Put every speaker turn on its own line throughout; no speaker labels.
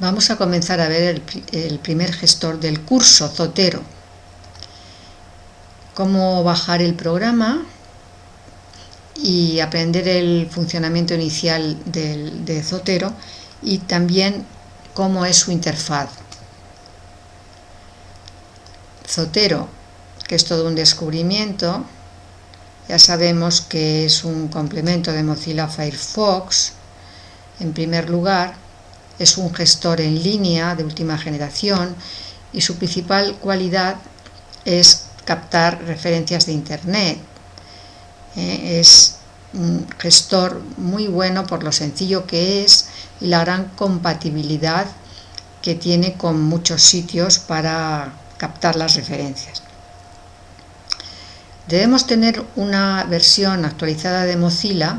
Vamos a comenzar a ver el, primer gestor del curso, Zotero. Cómo bajar el programa y aprender el funcionamiento inicial de Zotero y también cómo es su interfaz. Zotero, que es todo un descubrimiento, ya sabemos que es un complemento de Mozilla Firefox, en primer lugar, es un gestor en línea de última generación y su principal cualidad es captar referencias de Internet. Eh, es un gestor muy bueno por lo sencillo que es y la gran compatibilidad que tiene con muchos sitios para captar las referencias. Debemos tener una versión actualizada de Mozilla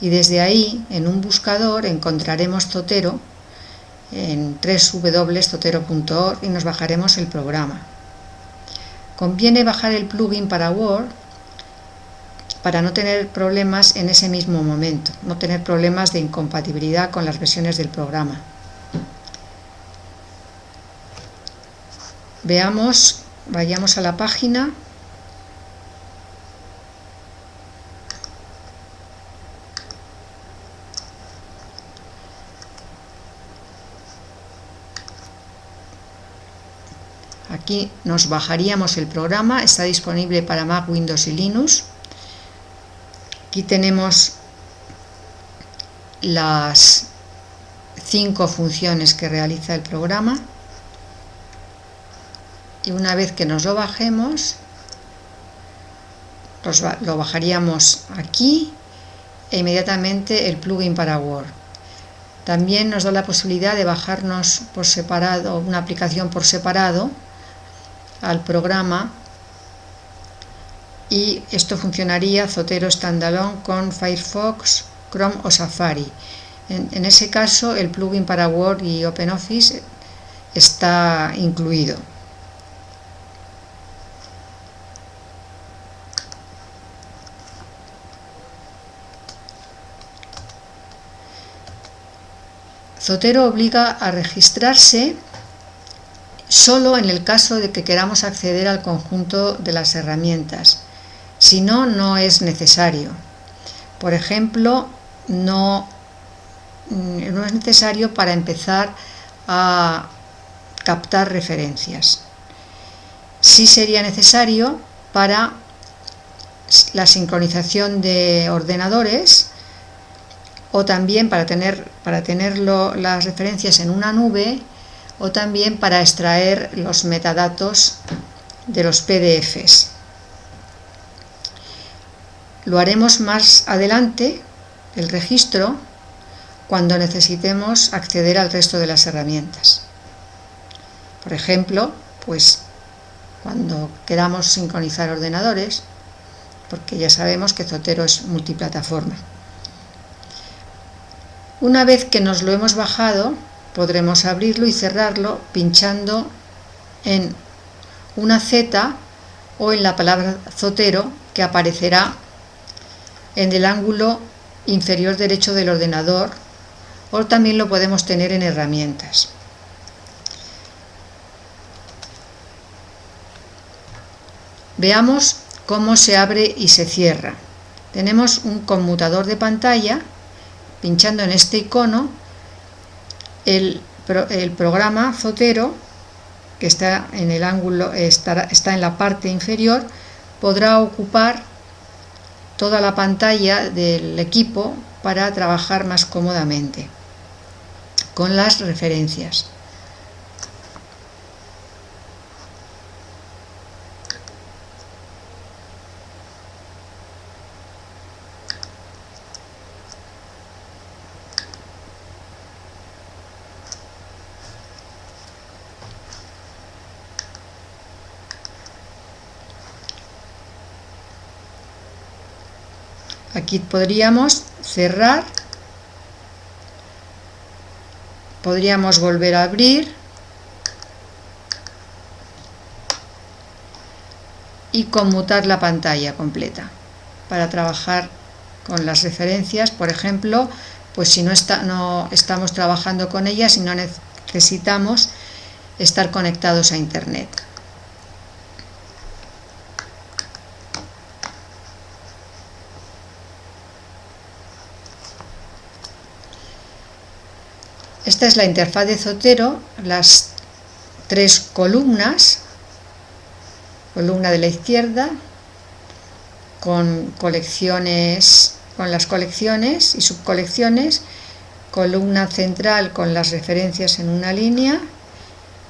y desde ahí, en un buscador, encontraremos Zotero en www.zotero.org y nos bajaremos el programa. Conviene bajar el plugin para Word para no tener problemas en ese mismo momento, no tener problemas de incompatibilidad con las versiones del programa. Veamos, vayamos a la página Aquí nos bajaríamos el programa, está disponible para Mac, Windows y Linux. Aquí tenemos las cinco funciones que realiza el programa. Y una vez que nos lo bajemos, lo bajaríamos aquí e inmediatamente el plugin para Word. También nos da la posibilidad de bajarnos por separado, una aplicación por separado, al programa y esto funcionaría Zotero Standalone con Firefox, Chrome o Safari. En, ese caso el plugin para Word y OpenOffice está incluido. Zotero obliga a registrarse solo en el caso de que queramos acceder al conjunto de las herramientas. Si no, no es necesario. Por ejemplo, no, mm, no es necesario para empezar a captar referencias. Sí sería necesario para la sincronización de ordenadores o también para tener para las referencias en una nube o también para extraer los metadatos de los PDFs. Lo haremos más adelante, el registro, cuando necesitemos acceder al resto de las herramientas. Por ejemplo, pues cuando queramos sincronizar ordenadores, porque ya sabemos que Zotero es multiplataforma. Una vez que nos lo hemos bajado, podremos abrirlo y cerrarlo pinchando en una Z o en la palabra Zotero que aparecerá en el ángulo inferior derecho del ordenador o también lo podemos tener en herramientas. Veamos cómo se abre y se cierra. Tenemos un conmutador de pantalla, pinchando en este icono el, programa Zotero, que está en el ángulo, está, en la parte inferior, podrá ocupar toda la pantalla del equipo para trabajar más cómodamente con las referencias. Aquí podríamos cerrar, podríamos volver a abrir. Y conmutar la pantalla completa para trabajar con las referencias, por ejemplo, pues si no, está, no estamos trabajando con ellas y no necesitamos estar conectados a Internet. Esta es la interfaz de Zotero, las tres columnas, columna de la izquierda, con colecciones, con las colecciones y subcolecciones, columna central con las referencias en una línea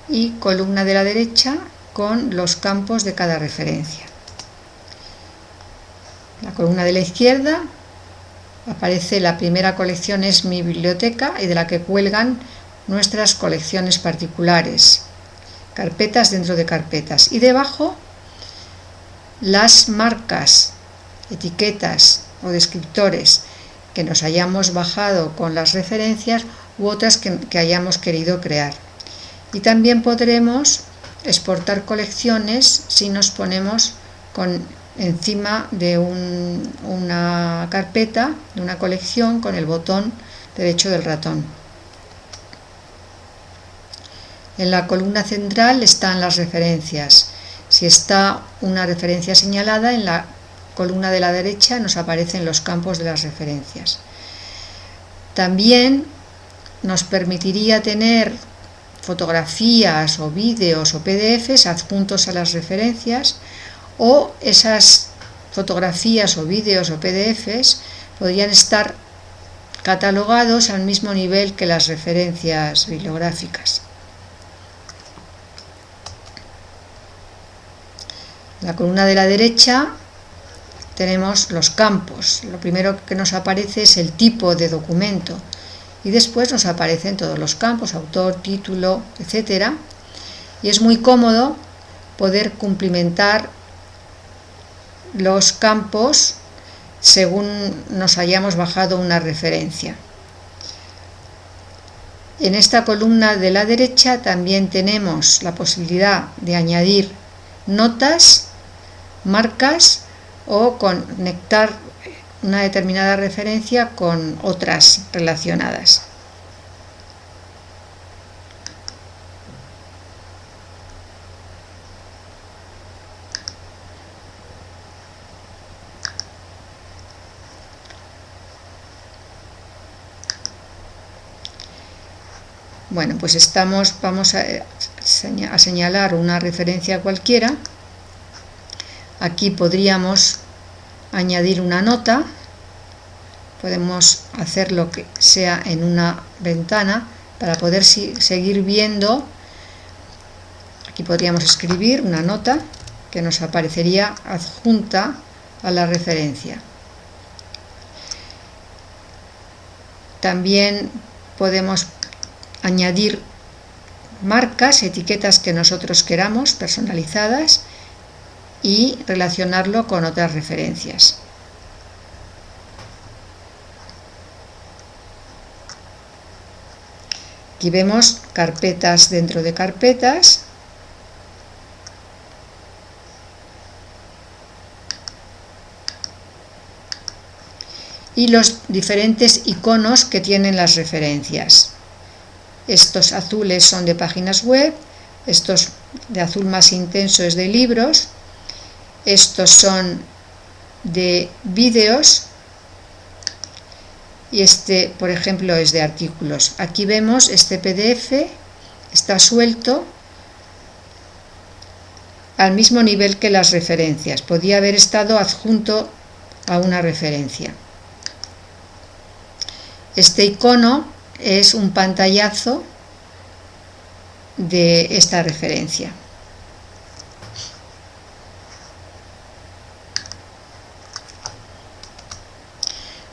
y columna de la derecha con los campos de cada referencia. La columna de la izquierda aparece la primera colección es mi biblioteca y de la que cuelgan nuestras colecciones particulares, carpetas dentro de carpetas. Y debajo las marcas, etiquetas o descriptores que nos hayamos bajado con las referencias u otras que, que hayamos querido crear. Y también podremos exportar colecciones si nos ponemos con encima de una carpeta, de una colección, con el botón derecho del ratón. En la columna central están las referencias. Si está una referencia señalada, en la columna de la derecha nos aparecen los campos de las referencias. También nos permitiría tener fotografías o vídeos o PDFs adjuntos a las referencias o esas fotografías o vídeos o PDFs podrían estar catalogados al mismo nivel que las referencias bibliográficas. En la columna de la derecha tenemos los campos. Lo primero que nos aparece es el tipo de documento y después nos aparecen todos los campos, autor, título, etcétera. Y es muy cómodo poder cumplimentar los campos según nos hayamos bajado una referencia. En esta columna de la derecha también tenemos la posibilidad de añadir notas, marcas o conectar una determinada referencia con otras relacionadas. Bueno, pues estamos, vamos a, a señalar una referencia cualquiera. Aquí podríamos añadir una nota. Podemos hacerlo que sea en una ventana para poder seguir viendo. Aquí podríamos escribir una nota que nos aparecería adjunta a la referencia. También podemos añadir marcas, etiquetas que nosotros queramos, personalizadas, y relacionarlo con otras referencias. Aquí vemos carpetas dentro de carpetas. Y los diferentes iconos que tienen las referencias. Estos azules son de páginas web, estos de azul más intenso es de libros, estos son de vídeos y este, por ejemplo, es de artículos. Aquí vemos este PDF, está suelto al mismo nivel que las referencias. Podía haber estado adjunto a una referencia. Este icono es un pantallazo de esta referencia.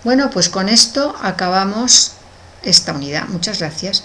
Bueno, pues con esto acabamos esta unidad. Muchas gracias.